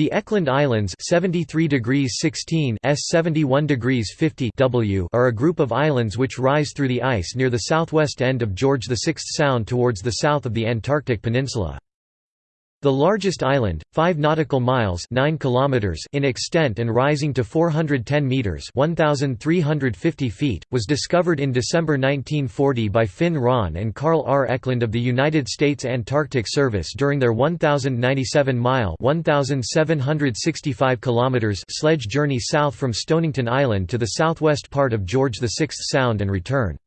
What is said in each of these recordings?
The Eklund Islands 73 degrees 16 S 71 degrees 50 W are a group of islands which rise through the ice near the southwest end of George VI Sound towards the south of the Antarctic Peninsula. The largest island, 5 nautical miles 9 kilometers in extent and rising to 410 meters 1,350 feet, was discovered in December 1940 by Finn Ronne and Carl R. Eklund of the United States Antarctic Service during their 1,097-mile 1,765 kilometers sledge journey south from Stonington Island to the southwest part of George VI Sound and return.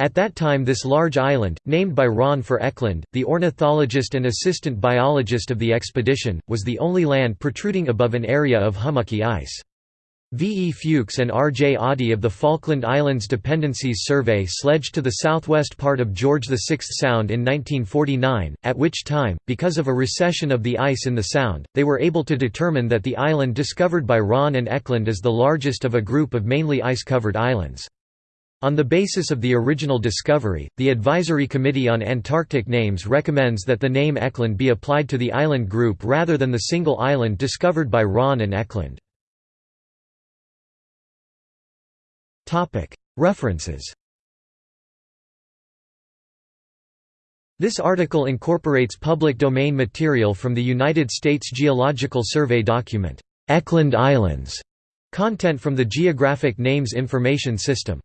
At that time this large island, named by Ronne for Eklund, the ornithologist and assistant biologist of the expedition, was the only land protruding above an area of hummocky ice. V. E. Fuchs and R. J. Oddie of the Falkland Islands Dependencies Survey sledged to the southwest part of George VI Sound in 1949, at which time, because of a recession of the ice in the Sound, they were able to determine that the island discovered by Ronne and Eklund is the largest of a group of mainly ice-covered islands. On the basis of the original discovery, the Advisory Committee on Antarctic Names recommends that the name Eklund be applied to the island group rather than the single island discovered by Ronne and Eklund. References This article incorporates public domain material from the United States Geological Survey document, "'Eklund Islands' Content from the Geographic Names Information System